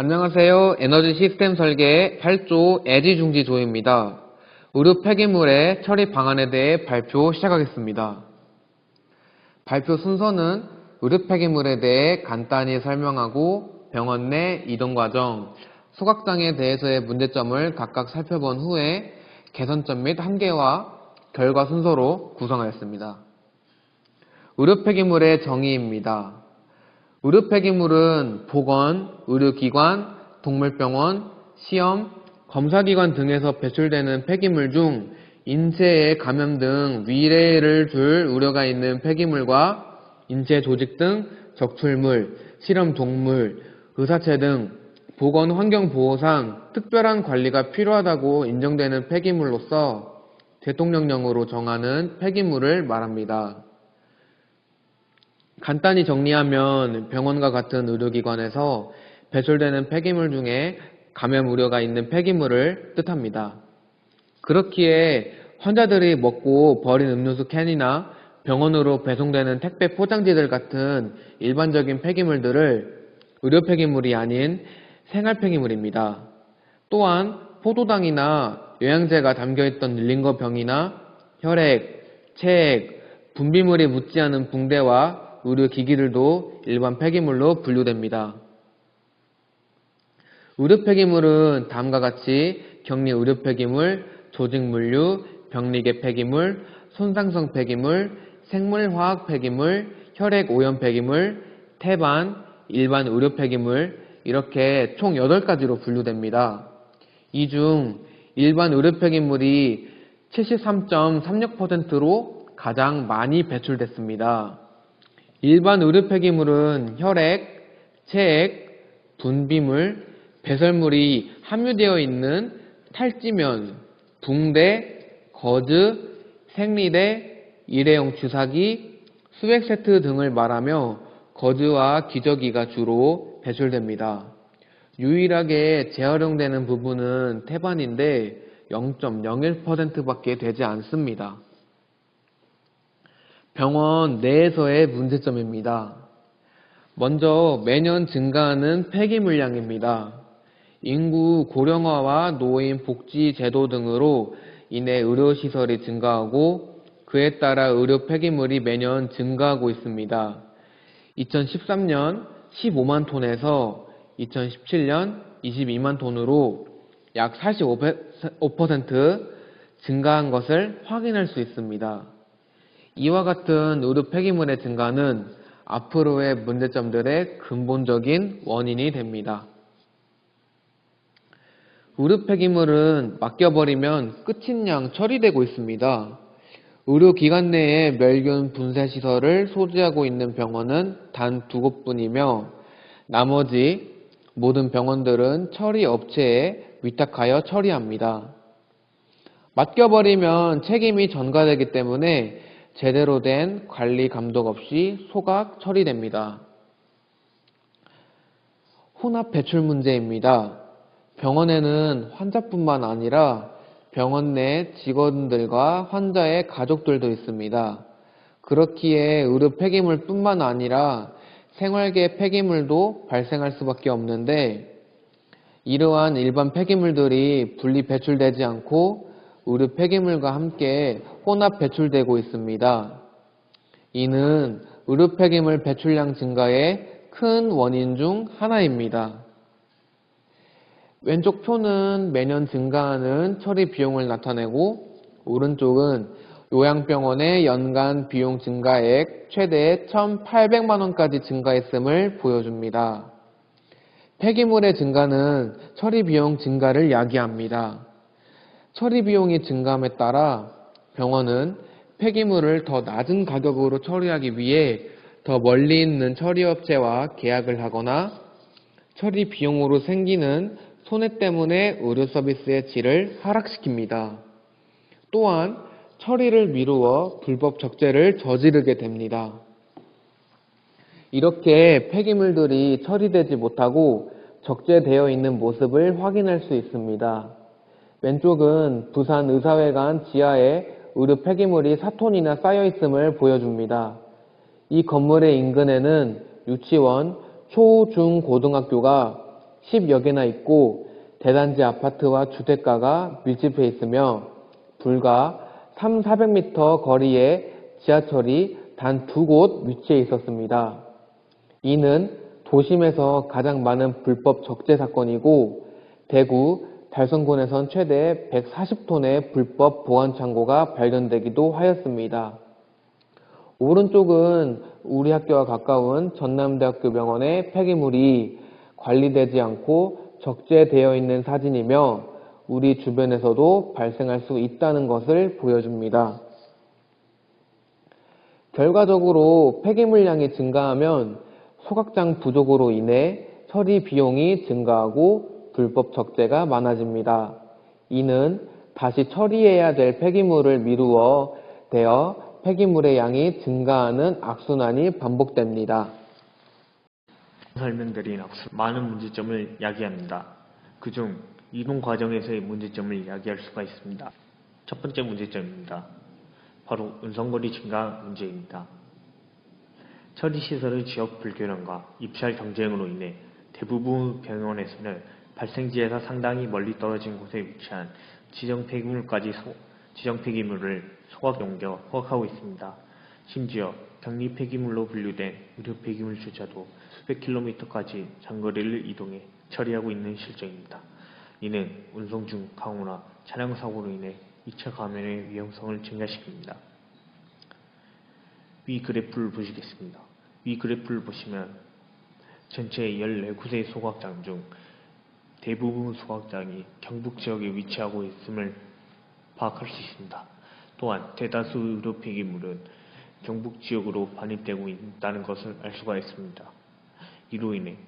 안녕하세요. 에너지 시스템 설계 8조 애지중지 조입니다. 의료 폐기물의 처리 방안에 대해 발표 시작하겠습니다. 발표 순서는 의료 폐기물에 대해 간단히 설명하고 병원 내 이동 과정, 소각장에 대해서의 문제점을 각각 살펴본 후에 개선점 및 한계와 결과 순서로 구성하였습니다. 의료 폐기물의 정의입니다. 의료 폐기물은 보건, 의료기관, 동물병원, 시험, 검사기관 등에서 배출되는 폐기물 중 인체에 감염 등 위해를 줄 우려가 있는 폐기물과 인체 조직 등 적출물, 실험 동물, 의사체 등 보건 환경 보호상 특별한 관리가 필요하다고 인정되는 폐기물로서 대통령령으로 정하는 폐기물을 말합니다. 간단히 정리하면 병원과 같은 의료기관에서 배출되는 폐기물 중에 감염 우려가 있는 폐기물을 뜻합니다. 그렇기에 환자들이 먹고 버린 음료수 캔이나 병원으로 배송되는 택배 포장지들 같은 일반적인 폐기물들을 의료 폐기물이 아닌 생활 폐기물입니다. 또한 포도당이나 영양제가 담겨있던 링거 병이나 혈액, 체액, 분비물이 묻지 않은 붕대와 의료기기들도 일반 폐기물로 분류됩니다. 의료 폐기물은 다음과 같이 격리 의료 폐기물, 조직 물류, 병리계 폐기물, 손상성 폐기물, 생물화학 폐기물, 혈액 오염 폐기물, 태반, 일반 의료 폐기물 이렇게 총 8가지로 분류됩니다. 이 중 일반 의료 폐기물이 73.36%로 가장 많이 배출됐습니다. 일반 의료 폐기물은 혈액, 체액, 분비물, 배설물이 함유되어 있는 탈지면, 붕대, 거즈, 생리대, 일회용 주사기, 수액 세트 등을 말하며 거즈와 기저귀가 주로 배출됩니다. 유일하게 재활용되는 부분은 태반인데 0.01%밖에 되지 않습니다. 병원 내에서의 문제점입니다. 먼저 매년 증가하는 폐기 물량입니다. 인구 고령화와 노인 복지 제도 등으로 인해 의료시설이 증가하고 그에 따라 의료 폐기물이 매년 증가하고 있습니다. 2013년 15만 톤에서 2017년 22만 톤으로 약 45% 증가한 것을 확인할 수 있습니다. 이와 같은 의료 폐기물의 증가는 앞으로의 문제점들의 근본적인 원인이 됩니다. 의료 폐기물은 맡겨버리면 끝인 양 처리되고 있습니다. 의료기관 내에 멸균 분쇄 시설을 소지하고 있는 병원은 단 두 곳뿐이며 나머지 모든 병원들은 처리 업체에 위탁하여 처리합니다. 맡겨버리면 책임이 전가되기 때문에 제대로 된 관리 감독 없이 소각 처리됩니다. 혼합 배출 문제입니다. 병원에는 환자뿐만 아니라 병원 내 직원들과 환자의 가족들도 있습니다. 그렇기에 의료 폐기물 뿐만 아니라 생활계 폐기물도 발생할 수밖에 없는데 이러한 일반 폐기물들이 분리 배출되지 않고 의료 폐기물과 함께 혼합 배출되고 있습니다. 이는 의료 폐기물 배출량 증가의 큰 원인 중 하나입니다. 왼쪽 표는 매년 증가하는 처리 비용을 나타내고 오른쪽은 요양병원의 연간 비용 증가액 최대 1,800만 원까지 증가했음을 보여줍니다. 폐기물의 증가는 처리 비용 증가를 야기합니다. 처리 비용이 증감에 따라 병원은 폐기물을 더 낮은 가격으로 처리하기 위해 더 멀리 있는 처리업체와 계약을 하거나 처리 비용으로 생기는 손해 때문에 의료 서비스의 질을 하락시킵니다. 또한 처리를 미루어 불법 적재를 저지르게 됩니다. 이렇게 폐기물들이 처리되지 못하고 적재되어 있는 모습을 확인할 수 있습니다. 왼쪽은 부산 의사회관 지하에 의료 폐기물이 4톤이나 쌓여 있음을 보여줍니다. 이 건물의 인근에는 유치원, 초, 중, 고등학교가 10여 개나 있고 대단지 아파트와 주택가가 밀집해 있으며 불과 3, 400m 거리에 지하철이 단 두 곳 위치해 있었습니다. 이는 도심에서 가장 많은 불법 적재 사건이고 대구 달성군에선 최대 140톤의 불법 보안 창고가 발견되기도 하였습니다. 오른쪽은 우리 학교와 가까운 전남대학교 병원의 폐기물이 관리되지 않고 적재되어 있는 사진이며 우리 주변에서도 발생할 수 있다는 것을 보여줍니다. 결과적으로 폐기물량이 증가하면 소각장 부족으로 인해 처리 비용이 증가하고 불법 적재가 많아집니다. 이는 다시 처리해야 될 폐기물을 미루어 되어 폐기물의 양이 증가하는 악순환이 반복됩니다. 설명드린 악수 많은 문제점을 야기합니다. 그중 이동 과정에서의 문제점을 야기할 수가 있습니다. 첫 번째 문제점입니다. 바로 운송거리 증가 문제입니다. 처리시설의 지역 불균형과 입찰 경쟁으로 인해 대부분 병원에서는 발생지에서 상당히 멀리 떨어진 곳에 위치한 지정 폐기물까지 소, 지정 폐기물을 소각 옮겨 허가하고 있습니다. 심지어 격리 폐기물로 분류된 의료 폐기물조차도 수백 킬로미터까지 장거리를 이동해 처리하고 있는 실정입니다. 이는 운송 중 강우나 차량 사고로 인해 2차 감염의 위험성을 증가시킵니다. 위 그래프를 보시겠습니다. 위 그래프를 보시면 전체 14곳의 소각장 중 대부분 소각장이 경북 지역에 위치하고 있음을 파악할 수 있습니다. 또한 대다수 의료 폐기물은 경북 지역으로 반입되고 있다는 것을 알 수가 있습니다. 이로 인해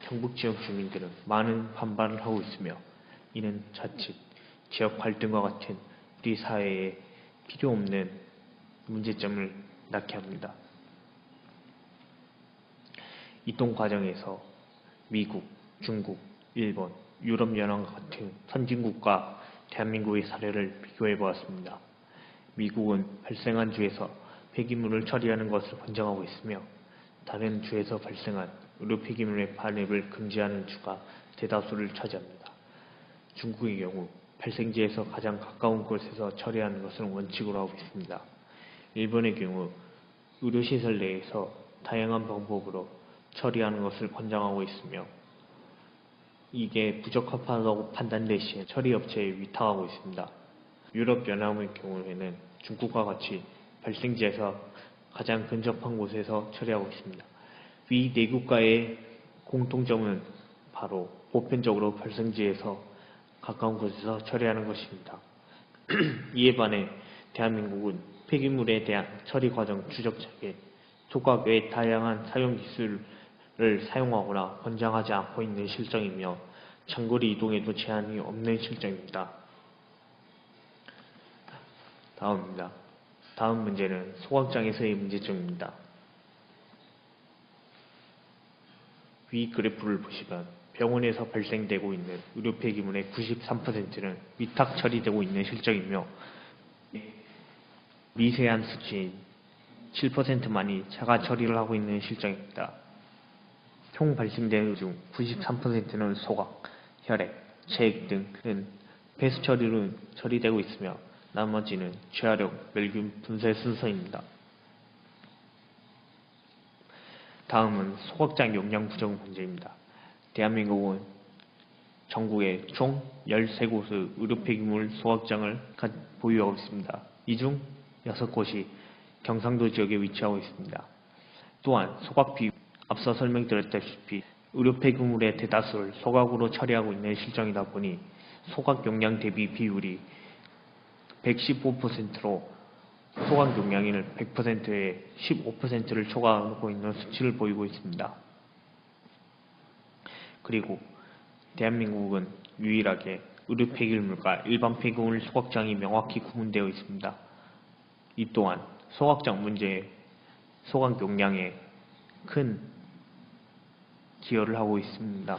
경북 지역 주민들은 많은 반발을 하고 있으며 이는 자칫 지역 갈등과 같은 우리 사회에 필요 없는 문제점을 낳게 합니다. 이동 과정에서 미국, 중국, 일본, 유럽연합과 같은 선진국과 대한민국의 사례를 비교해 보았습니다. 미국은 발생한 주에서 폐기물을 처리하는 것을 권장하고 있으며 다른 주에서 발생한 의료 폐기물의 반입을 금지하는 주가 대다수를 차지합니다. 중국의 경우 발생지에서 가장 가까운 곳에서 처리하는 것을 원칙으로 하고 있습니다. 일본의 경우 의료시설 내에서 다양한 방법으로 처리하는 것을 권장하고 있으며 이게 부적합하다고 판단될 시에 처리업체에 위탁하고 있습니다. 유럽연합의 경우에는 중국과 같이 발생지에서 가장 근접한 곳에서 처리하고 있습니다. 위 네 국가의 공통점은 바로 보편적으로 발생지에서 가까운 곳에서 처리하는 것입니다. 이에 반해 대한민국은 폐기물에 대한 처리 과정 추적책에 조각 외 다양한 사용 기술 을 사용하거나 권장하지 않고 있는 실정이며 장거리 이동에도 제한이 없는 실정입니다. 다음입니다. 다음 문제는 소각장에서의 문제점입니다. 위 그래프를 보시면 병원에서 발생되고 있는 의료 폐기물의 93%는 위탁 처리되고 있는 실정이며 미세한 수치인 7%만이 자가 처리를 하고 있는 실정입니다. 총 발생된 중 93%는 소각, 혈액, 체액 등은 폐수 처리로 처리되고 있으며 나머지는 재활용, 멸균 분쇄 순서입니다. 다음은 소각장 용량 부족 문제입니다. 대한민국은 전국에 총 13곳의 의료 폐기물 소각장을 보유하고 있습니다. 이 중 6곳이 경상도 지역에 위치하고 있습니다. 또한 소각 비 앞서 설명드렸다시피 의료 폐기물의 대다수를 소각으로 처리하고 있는 실정이다 보니 소각 용량 대비 비율이 115%로 소각 용량을 100%에 15%를 초과하고 있는 수치를 보이고 있습니다. 그리고 대한민국은 유일하게 의료 폐기물과 일반 폐기물 소각장이 명확히 구분되어 있습니다. 이 또한 소각장 문제에 소각 용량에 큰 기여를 하고 있습니다.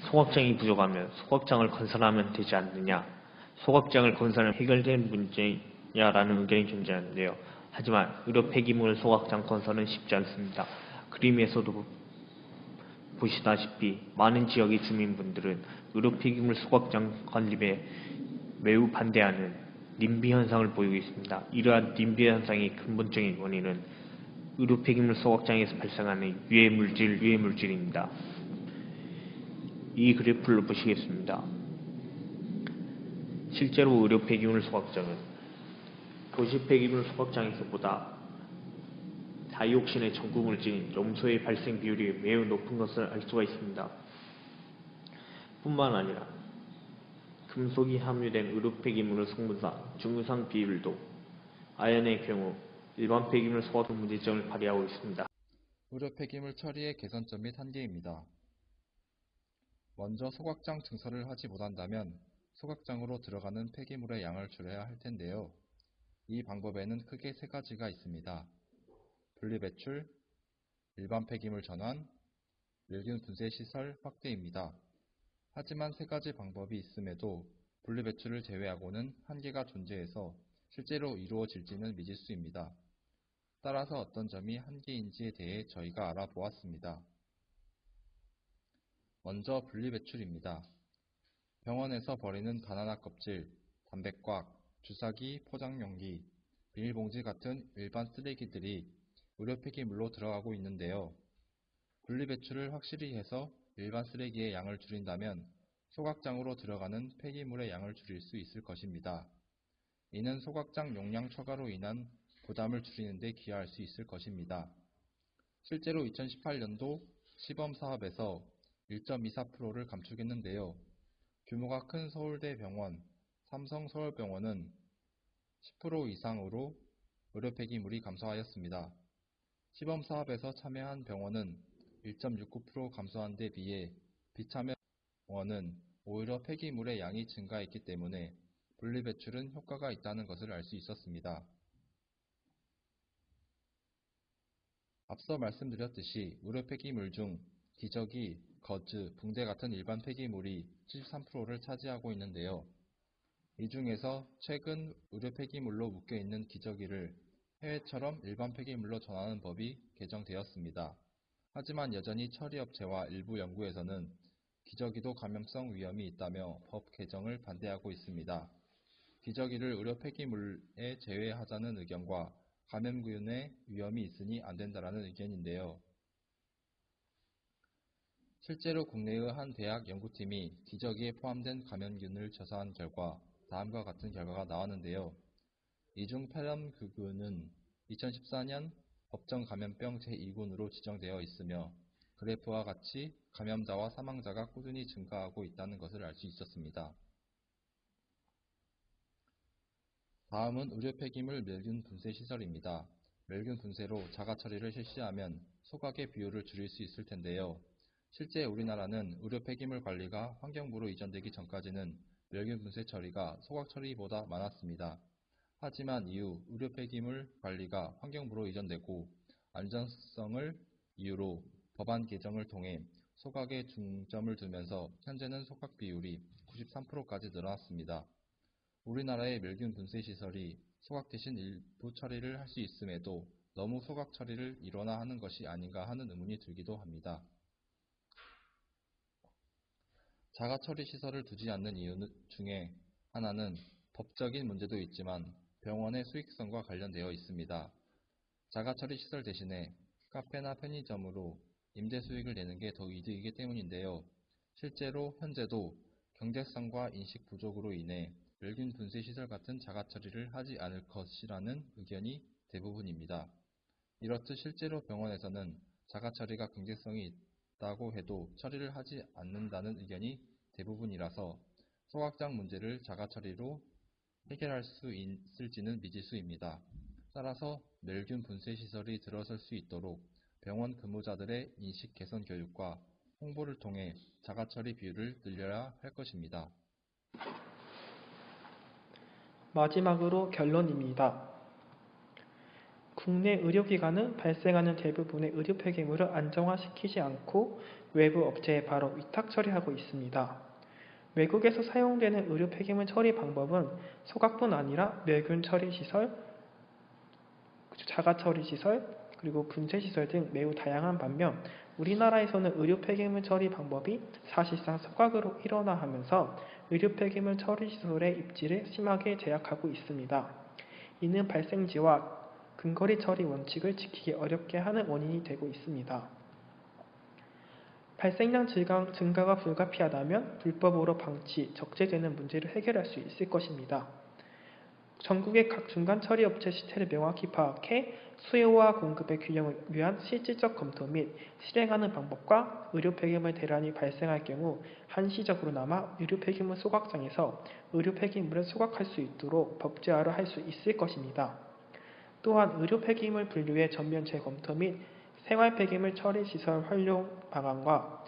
소각장이 부족하면 소각장을 건설하면 되지 않느냐 소각장을 건설하면 해결된 문제냐라는 의견이 존재하는데요. 하지만 의료 폐기물 소각장 건설은 쉽지 않습니다. 그림에서도 보시다시피 많은 지역의 주민분들은 의료 폐기물 소각장 건립에 매우 반대하는 님비 현상을 보이고 있습니다. 이러한 님비 현상의 근본적인 원인은 의료 폐기물 소각장에서 발생하는 유해 물질, 유해 물질입니다. 이 그래프를 보시겠습니다. 실제로 의료 폐기물 소각장은 도시 폐기물 소각장에서보다 다이옥신의 전구 물질인 염소의 발생 비율이 매우 높은 것을 알 수가 있습니다. 뿐만 아니라 금속이 함유된 의료 폐기물의 성분상 중유상 비율도 아연의 경우 일반 폐기물 소각 문제점을 발휘하고 있습니다. 의료 폐기물 처리의 개선점 및 한계입니다. 먼저 소각장 증설을 하지 못한다면 소각장으로 들어가는 폐기물의 양을 줄여야 할 텐데요. 이 방법에는 크게 세 가지가 있습니다. 분리배출, 일반 폐기물 전환, 멸균 분쇄 시설 확대입니다. 하지만 세 가지 방법이 있음에도 분리배출을 제외하고는 한계가 존재해서 실제로 이루어질지는 미지수입니다. 따라서 어떤 점이 한계인지에 대해 저희가 알아보았습니다. 먼저 분리배출입니다. 병원에서 버리는 바나나 껍질, 담배꽉, 주사기, 포장용기, 비닐봉지 같은 일반 쓰레기들이 의료 폐기물로 들어가고 있는데요. 분리배출을 확실히 해서 일반 쓰레기의 양을 줄인다면 소각장으로 들어가는 폐기물의 양을 줄일 수 있을 것입니다. 이는 소각장 용량 초과로 인한 부담을 줄이는 데 기여할 수 있을 것입니다. 실제로 2018년도 시범 사업에서 1.24%를 감축했는데요. 규모가 큰 서울대 병원, 삼성 서울병원은 10% 이상으로 의료 폐기물이 감소하였습니다. 시범 사업에서 참여한 병원은 1.69% 감소한 데 비해 비참여 병원은 오히려 폐기물의 양이 증가했기 때문에 분리배출은 효과가 있다는 것을 알 수 있었습니다. 앞서 말씀드렸듯이 의료 폐기물 중 기저귀, 거즈, 붕대 같은 일반 폐기물이 73%를 차지하고 있는데요. 이 중에서 최근 의료 폐기물로 묶여있는 기저귀를 해외처럼 일반 폐기물로 전하는 법이 개정되었습니다. 하지만 여전히 처리업체와 일부 연구에서는 기저귀도 감염성 위험이 있다며 법 개정을 반대하고 있습니다. 기저귀를 의료 폐기물에 제외하자는 의견과 감염균의 위험이 있으니 안 된다라는 의견인데요. 실제로 국내의 한 대학 연구팀이 기저귀에 포함된 감염균을 조사한 결과 다음과 같은 결과가 나왔는데요. 이중 폐렴균은 2014년 법정 감염병 제2군으로 지정되어 있으며 그래프와 같이 감염자와 사망자가 꾸준히 증가하고 있다는 것을 알 수 있었습니다. 다음은 의료 폐기물 멸균 분쇄 시설입니다. 멸균 분쇄로 자가 처리를 실시하면 소각의 비율을 줄일 수 있을 텐데요. 실제 우리나라는 의료 폐기물 관리가 환경부로 이전되기 전까지는 멸균 분쇄 처리가 소각 처리보다 많았습니다. 하지만 이후 의료 폐기물 관리가 환경부로 이전되고 안전성을 이유로 법안 개정을 통해 소각에 중점을 두면서 현재는 소각 비율이 93%까지 늘어났습니다. 우리나라의 멸균 분쇄 시설이 소각 대신 일부 처리를 할 수 있음에도 너무 소각 처리를 일원화 하는 것이 아닌가 하는 의문이 들기도 합니다. 자가 처리 시설을 두지 않는 이유 중에 하나는 법적인 문제도 있지만 병원의 수익성과 관련되어 있습니다. 자가 처리 시설 대신에 카페나 편의점으로 임대 수익을 내는 게 더 이득이기 때문인데요. 실제로 현재도 경제성과 인식 부족으로 인해 멸균 분쇄 시설 같은 자가 처리를 하지 않을 것이라는 의견이 대부분입니다. 이렇듯 실제로 병원에서는 자가 처리가 경제성이 있다고 해도 처리를 하지 않는다는 의견이 대부분이라서 소각장 문제를 자가 처리로 해결할 수 있을지는 미지수입니다. 따라서 멸균 분쇄 시설이 들어설 수 있도록 병원 근무자들의 인식 개선 교육과 홍보를 통해 자가 처리 비율을 늘려야 할 것입니다. 마지막으로 결론입니다. 국내 의료기관은 발생하는 대부분의 의료 폐기물을 안정화시키지 않고 외부 업체에 바로 위탁 처리하고 있습니다. 외국에서 사용되는 의료 폐기물 처리 방법은 소각뿐 아니라 멸균 처리 시설, 자가 처리 시설, 그리고 분쇄 시설 등 매우 다양한 반면 우리나라에서는 의료 폐기물 처리 방법이 사실상 소각으로 일어나 하면서 의료 폐기물 처리 시설의 입지를 심하게 제약하고 있습니다. 이는 발생지와 근거리 처리 원칙을 지키기 어렵게 하는 원인이 되고 있습니다. 발생량 증가, 증가가 불가피하다면 불법으로 방치, 적재되는 문제를 해결할 수 있을 것입니다. 전국의 각 중간 처리 업체 시태를 명확히 파악해 수요와 공급의 균형을 위한 실질적 검토 및 실행하는 방법과 의료 폐기물 대란이 발생할 경우 한시적으로나마 의료 폐기물 소각장에서 의료 폐기물을 소각할 수 있도록 법제화를 할 수 있을 것입니다. 또한 의료 폐기물 분류의 전면 재검토 및 생활 폐기물 처리 시설 활용 방안과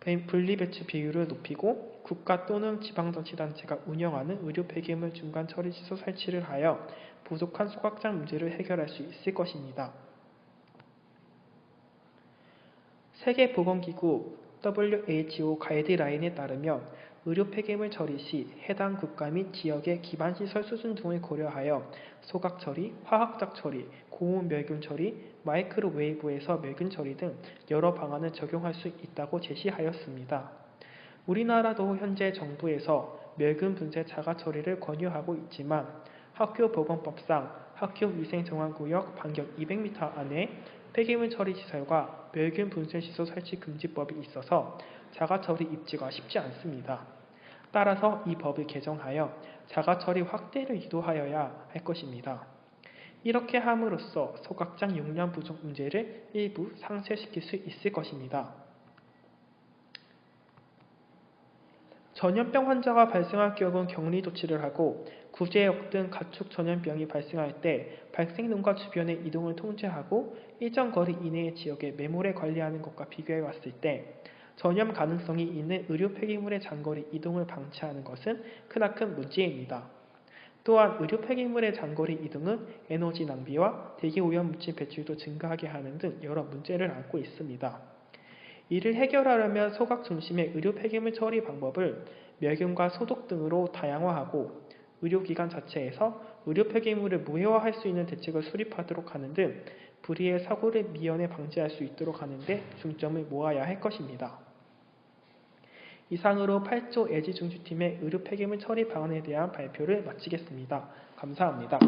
분리 배치 비율을 높이고 국가 또는 지방자치단체가 운영하는 의료 폐기물 중간 처리 시설 설치를 하여 부족한 소각장 문제를 해결할 수 있을 것입니다. 세계보건기구 WHO 가이드라인에 따르면 의료 폐기물 처리 시 해당 국가 및 지역의 기반시설 수준 등을 고려하여 소각 처리, 화학적 처리, 고온 멸균 처리, 마이크로웨이브에서 멸균 처리 등 여러 방안을 적용할 수 있다고 제시하였습니다. 우리나라도 현재 정부에서 멸균 분쇄 자가 처리를 권유하고 있지만 학교 보건법상 학교 위생 정화구역 반경 200m 안에 폐기물 처리 시설과 멸균 분쇄 시설 설치 금지법이 있어서 자가 처리 입지가 쉽지 않습니다. 따라서 이 법을 개정하여 자가 처리 확대를 유도하여야 할 것입니다. 이렇게 함으로써 소각장 용량 부족 문제를 일부 상쇄시킬 수 있을 것입니다. 전염병 환자가 발생할 경우 격리 조치를 하고 구제역 등 가축 전염병이 발생할 때 발생동과 주변의 이동을 통제하고 일정 거리 이내의 지역에 매몰에 관리하는 것과 비교해 봤을 때 전염 가능성이 있는 의료 폐기물의 장거리 이동을 방치하는 것은 크나큰 문제입니다. 또한 의료 폐기물의 장거리 이동은 에너지 낭비와 대기 오염 물질 배출도 증가하게 하는 등 여러 문제를 안고 있습니다. 이를 해결하려면 소각 중심의 의료 폐기물 처리 방법을 멸균과 소독 등으로 다양화하고 의료기관 자체에서 의료 폐기물을 무해화할 수 있는 대책을 수립하도록 하는 등 불의의 사고를 미연에 방지할 수 있도록 하는 데 중점을 모아야 할 것입니다. 이상으로 8조 애지중지팀의 의료 폐기물 처리 방안에 대한 발표를 마치겠습니다. 감사합니다.